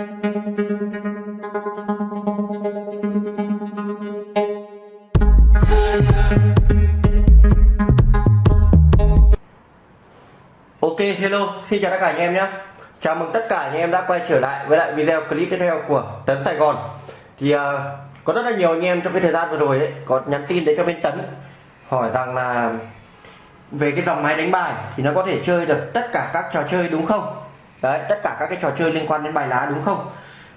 Ok hello xin chào tất cả anh em nhé. Chào mừng tất cả anh em đã quay trở lại với lại video clip tiếp theo của Tấn Sài Gòn. Thì uh, có rất là nhiều anh em trong cái thời gian vừa rồi ấy có nhắn tin đến cho bên Tấn hỏi rằng là về cái dòng máy đánh bài thì nó có thể chơi được tất cả các trò chơi đúng không? Đấy tất cả các cái trò chơi liên quan đến bài lá đúng không?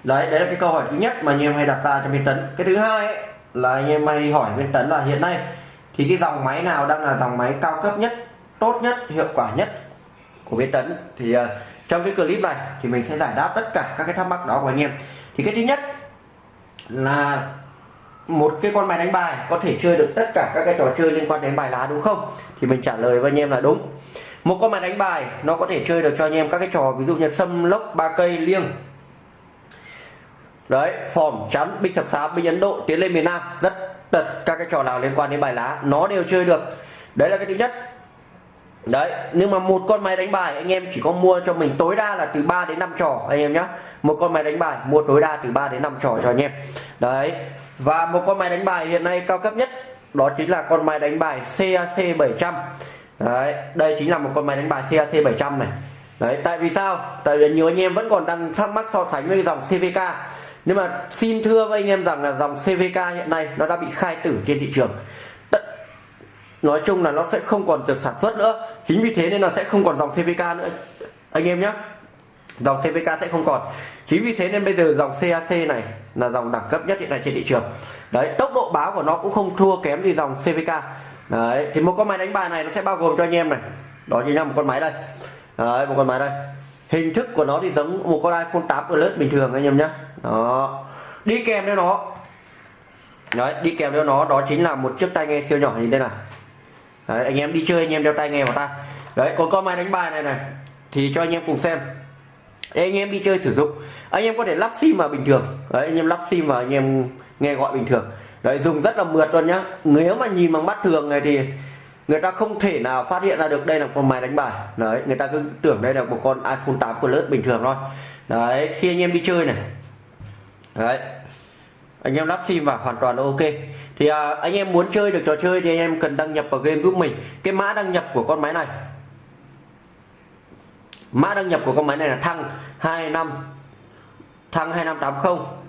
Đấy đấy là cái câu hỏi thứ nhất mà anh em hay đặt ra cho bên Tấn. Cái thứ hai ấy, là anh em hay hỏi bên Tấn là hiện nay thì cái dòng máy nào đang là dòng máy cao cấp nhất tốt nhất hiệu quả nhất của bên Tấn? Thì uh, trong cái clip này thì mình sẽ giải đáp tất cả các cái thắc mắc đó của anh em. Thì cái thứ nhất là một cái con máy đánh bài có thể chơi được tất cả các cái trò chơi liên quan đến bài lá đúng không? Thì mình trả lời với anh em là đúng một con máy đánh bài, nó có thể chơi được cho anh em các cái trò, ví dụ như sâm lốc ba cây liêng. Đấy phỏm chắn, binh sập sáp binh ấn độ tiến lên miền nam, rất tật các cái trò nào liên quan đến bài lá, nó đều chơi được. Đấy là cái thứ nhất. Đấy, nhưng mà một con máy đánh bài, anh em chỉ có mua cho mình tối đa là từ 3 đến 5 trò, anh em nhé một con máy đánh bài, mua tối đa từ 3 đến 5 trò cho anh em. Đấy, và một con máy đánh bài hiện nay cao cấp nhất, đó chính là con máy đánh bài CAC 700 đấy, đây chính là một con máy đánh bài CAC 700 này. Đấy, tại vì sao? Tại vì nhiều anh em vẫn còn đang thắc mắc so sánh với dòng CVK nhưng mà xin thưa với anh em rằng là dòng CVK hiện nay nó đã bị khai tử trên thị trường. Nói chung là nó sẽ không còn được sản xuất nữa. Chính vì thế nên là sẽ không còn dòng CVK nữa. Anh em nhé dòng CVK sẽ không còn. Chính vì thế nên bây giờ dòng CAC này là dòng đẳng cấp nhất hiện nay trên thị trường. Đấy, tốc độ báo của nó cũng không thua kém gì dòng CVK đấy thì một con máy đánh bài này nó sẽ bao gồm cho anh em này. Đó chính là một con máy đây. Đấy một con máy đây. Hình thức của nó thì giống một con iPhone 8 Plus bình thường anh em nhé đó. Đi kèm theo nó. Đấy đi kèm theo nó đó chính là một chiếc tai nghe siêu nhỏ như thế này. Đấy, anh em đi chơi anh em đeo tai nghe vào tai đấy còn con máy đánh bài này này thì cho anh em cùng xem. Để anh em đi chơi sử dụng. Anh em có thể lắp sim vào bình thường. Đấy anh em lắp sim vào anh em nghe gọi bình thường đấy dùng rất là mượt luôn nhá. Nếu mà nhìn bằng mắt thường này thì người ta không thể nào phát hiện ra được đây là con máy đánh bài. Đấy người ta cứ tưởng đây là một con iPhone 8 Plus bình thường thôi. Đấy khi anh em đi chơi này. Đấy anh em lắp sim vào hoàn toàn là ok. Thì à, anh em muốn chơi được trò chơi thì anh em cần đăng nhập vào game giúp mình. Cái mã đăng nhập của con máy này. Mã đăng nhập của con máy này là thăng 25 thăng 2580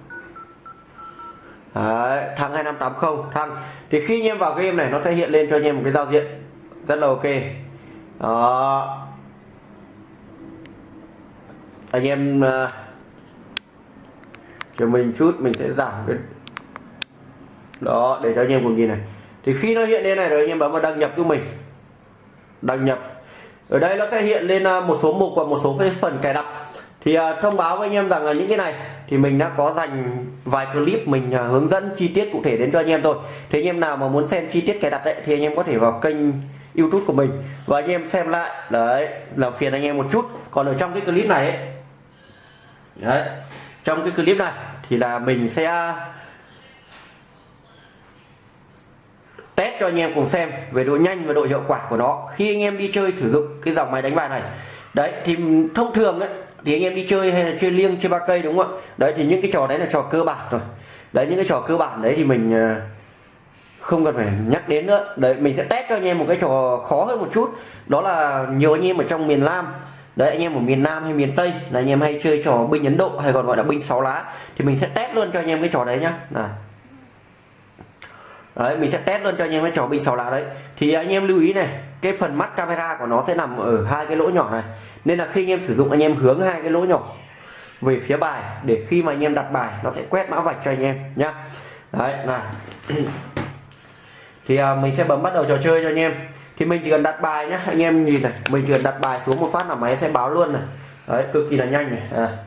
Đấy, thăng 2580 thăng thì khi anh em vào game này nó sẽ hiện lên cho anh em một cái giao diện. Rất là ok. Đó. Anh em uh, cho mình chút mình sẽ giảm cái đó để cho anh em cùng nhìn này. Thì khi nó hiện lên này rồi anh em bấm vào đăng nhập giúp mình. Đăng nhập. Ở đây nó sẽ hiện lên ờ, một số mục và một số cái phần cài đặt thì uh, thông báo với anh em rằng là những cái này thì mình đã có dành vài clip mình uh, hướng dẫn chi tiết cụ thể đến cho anh em thôi. Thế anh em nào mà muốn xem chi tiết cài đặt đấy thì anh em có thể vào kênh youtube của mình. Và anh em xem lại đấy làm phiền anh em một chút. Còn ở trong cái clip này ấy, đấy trong cái clip này thì là mình sẽ test cho anh em cùng xem về độ nhanh và độ hiệu quả của nó. Khi anh em đi chơi sử dụng cái dòng máy đánh bài này đấy thì thông thường đấy thì anh em đi chơi hay là chơi liêng, chơi ba cây đúng không ạ? Đấy, thì những cái trò đấy là trò cơ bản rồi đấy, những cái trò cơ bản đấy thì mình à, không cần phải nhắc đến nữa. Đấy, mình sẽ test cho anh em một cái trò khó hơn một chút. Đó là nhiều anh em ở trong miền Nam. Đấy, anh em ở miền Nam hay miền Tây là anh em hay chơi trò binh Ấn Độ hay còn gọi là binh sáu lá. Thì mình sẽ test luôn cho anh em cái trò đấy nhá. Này đấy, mình sẽ test luôn cho anh em cái trò binh sáu lá đấy. Thì anh em lưu ý này cái phần mắt camera của nó sẽ nằm ở hai cái lỗ nhỏ này. Nên là khi anh em sử dụng anh em hướng hai cái lỗ nhỏ về phía bài để khi mà anh em đặt bài nó sẽ quét mã vạch cho anh em nhá. Đấy này thì à, mình sẽ bấm bắt đầu trò chơi cho anh em. Thì mình chỉ cần đặt bài nhá anh em nhìn này mình chỉ cần đặt bài xuống một phát là máy sẽ báo luôn này. Đấy cực kỳ là nhanh này à.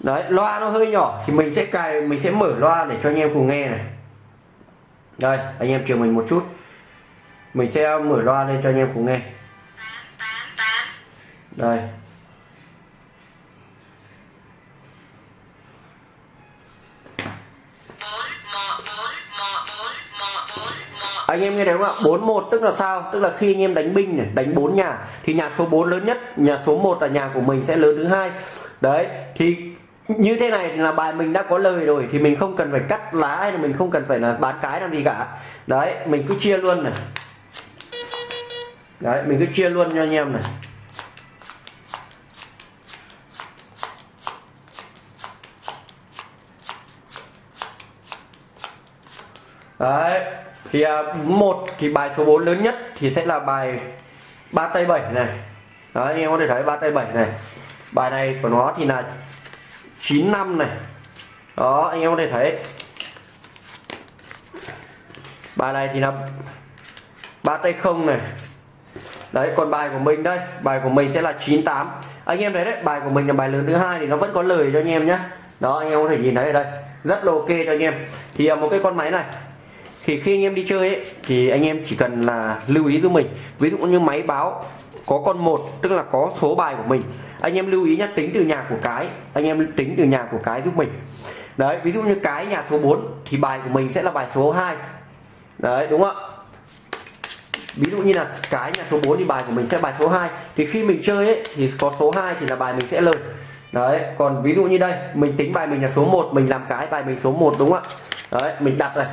đấy loa nó hơi nhỏ thì mình sẽ cài mình sẽ mở loa để cho anh em cùng nghe này đây, anh em chờ mình một chút. Mình sẽ mở loa lên cho anh em cùng nghe. Đây. Anh em nghe thấy không ạ? 41 tức là sao? Tức là khi anh em đánh binh này, đánh bốn nhà, thì nhà số 4 lớn nhất, nhà số 1 là nhà của mình sẽ lớn thứ hai. Đấy, thì như thế này thì là bài mình đã có lời rồi thì mình không cần phải cắt lá hay là mình không cần phải là bán cái làm gì cả. Đấy, mình cứ chia luôn này. Đấy, mình cứ chia luôn cho anh em này. Đấy, thì à, một thì bài số 4 lớn nhất thì sẽ là bài ba tay bảy này. Đấy, anh em có thể thấy ba tay bảy này. Bài này của nó thì là 9 năm này. Đó, anh em có thể thấy. Bài này thì là ba tay không này. Đấy, còn bài của mình đây. Bài của mình sẽ là 98 anh em thấy đấy, bài của mình là bài lớn thứ hai thì nó vẫn có lời cho anh em nhé đó, anh em có thể nhìn thấy ở đây. Rất là ok cho anh em. Thì à, một cái con máy này thì khi anh em đi chơi ấy, thì anh em chỉ cần là lưu ý giúp mình. Ví dụ như máy báo có con một tức là có số bài của mình anh em lưu ý nhá tính từ nhà của cái anh em tính từ nhà của cái giúp mình. Đấy ví dụ như cái nhà số 4 thì bài của mình sẽ là bài số 2 đấy đúng không ạ? Ví dụ như là cái nhà số 4 thì bài của mình sẽ bài số 2 thì khi mình chơi ấy, thì có số 2 thì là bài mình sẽ lời. Đấy còn ví dụ như đây mình tính bài mình là số 1 mình làm cái bài mình số 1 đúng không ạ? Đấy mình đặt này.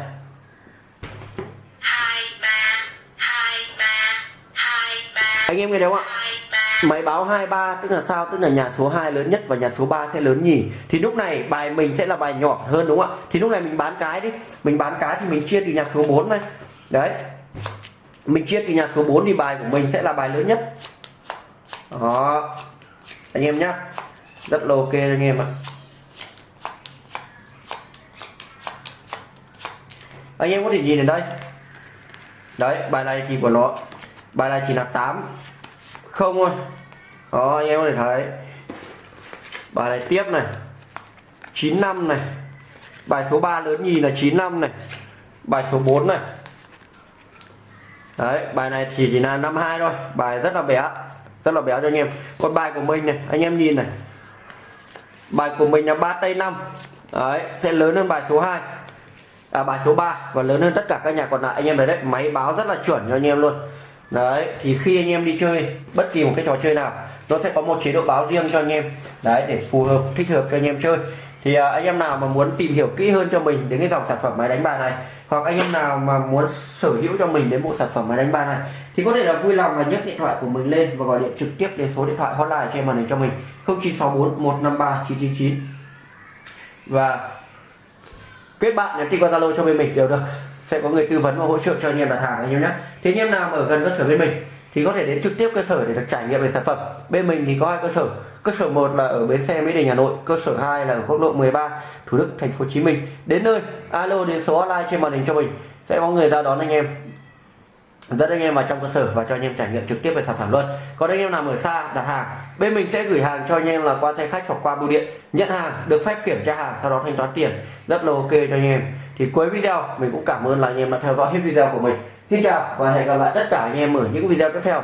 Anh em nghe thấy không ạ? Máy báo 23 tức là sao? Tức là nhà số 2 lớn nhất và nhà số 3 sẽ lớn nhì thì lúc này bài mình sẽ là bài nhỏ hơn đúng không ạ? Thì lúc này mình bán cái đi. Mình bán cái thì mình chia từ nhà số 4 này. Đấy. Mình chia từ nhà số 4 thì bài của mình sẽ là bài lớn nhất. Đó. Anh em nhá. Rất là ok anh em ạ. Anh em có thể nhìn ở đây. Đấy, bài này thì của nó bài này chỉ là 8 không thôi. Đó anh em có thể thấy. Bài này tiếp này. 95 này. Bài số 3 lớn nhì là 95 này. Bài số 4 này. Đấy, bài này chỉ chỉ là 52 thôi. Bài rất là bé. Rất là béo cho anh em. Còn bài của mình này, anh em nhìn này. Bài của mình là ba tây năm. Đấy, sẽ lớn hơn bài số 2 à bài số 3 và lớn hơn tất cả các nhà còn lại. Anh em thấy đấy, máy báo rất là chuẩn cho anh em luôn đấy thì khi anh em đi chơi bất kỳ một cái trò chơi nào nó sẽ có một chế độ báo riêng cho anh em. Đấy để phù hợp thích hợp cho anh em chơi. Thì à, anh em nào mà muốn tìm hiểu kỹ hơn cho mình đến cái dòng sản phẩm máy đánh bài này hoặc anh em nào mà muốn sở hữu cho mình đến bộ sản phẩm máy đánh bài này thì có thể là vui lòng là nhấc điện thoại của mình lên và gọi điện trực tiếp đến số điện thoại hotline trên màn hình cho mình. 0964 153 999 và kết bạn nhắn tin qua zalo cho bên mình đều được sẽ có người tư vấn và hỗ trợ cho anh em đặt hàng anh em nhé thế anh em nào ở gần cơ sở bên mình thì có thể đến trực tiếp cơ sở để được trải nghiệm về sản phẩm. Bên mình thì có hai cơ sở. Cơ sở một là ở bến xe mỹ đình, hà nội, cơ sở 2 là ở quốc lộ 13 thủ đức, thành phố hồ chí minh. Đến nơi, alo đến số online trên màn hình cho mình. Sẽ có người ra đón anh em dẫn anh em vào trong cơ sở và cho anh em trải nghiệm trực tiếp về sản phẩm luôn. Còn anh em nào ở xa, đặt hàng, bên mình sẽ gửi hàng cho anh em là qua xe khách hoặc qua bưu điện. Nhận hàng, được phép kiểm tra hàng, sau đó thanh toán tiền. Rất là ok cho anh em. Thì cuối video, mình cũng cảm ơn là anh em đã theo dõi hết video của mình. Xin chào và hẹn gặp lại tất cả anh em ở những video tiếp theo.